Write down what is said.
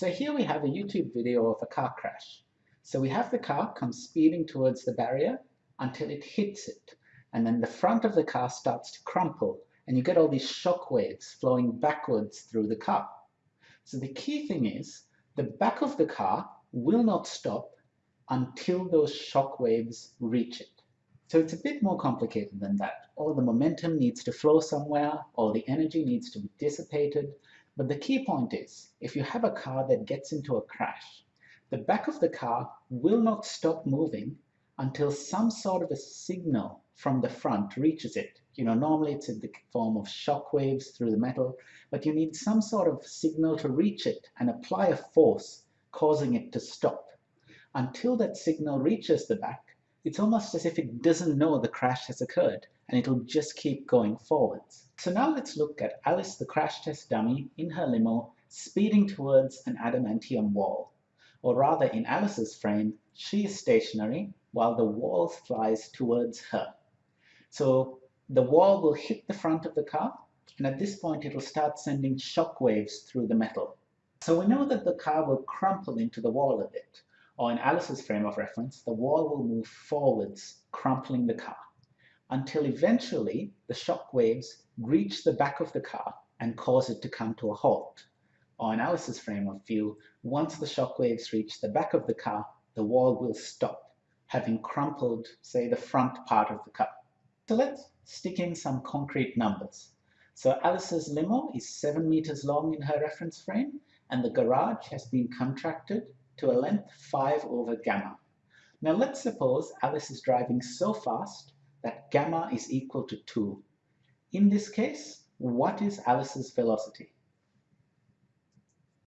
So here we have a YouTube video of a car crash. So we have the car come speeding towards the barrier until it hits it. And then the front of the car starts to crumple and you get all these shock waves flowing backwards through the car. So the key thing is the back of the car will not stop until those shock waves reach it. So it's a bit more complicated than that. All the momentum needs to flow somewhere, all the energy needs to be dissipated. But the key point is, if you have a car that gets into a crash, the back of the car will not stop moving until some sort of a signal from the front reaches it. You know, normally it's in the form of shock waves through the metal, but you need some sort of signal to reach it and apply a force causing it to stop. Until that signal reaches the back, it's almost as if it doesn't know the crash has occurred and it'll just keep going forwards. So now let's look at Alice the crash test dummy in her limo speeding towards an adamantium wall. Or rather in Alice's frame, she is stationary while the wall flies towards her. So the wall will hit the front of the car and at this point it'll start sending shock waves through the metal. So we know that the car will crumple into the wall a bit or in Alice's frame of reference, the wall will move forwards, crumpling the car, until eventually the shock waves reach the back of the car and cause it to come to a halt. Or in Alice's frame of view, once the shock waves reach the back of the car, the wall will stop, having crumpled, say, the front part of the car. So let's stick in some concrete numbers. So Alice's limo is 7 meters long in her reference frame, and the garage has been contracted to a length 5 over gamma. Now let's suppose Alice is driving so fast that gamma is equal to 2. In this case, what is Alice's velocity?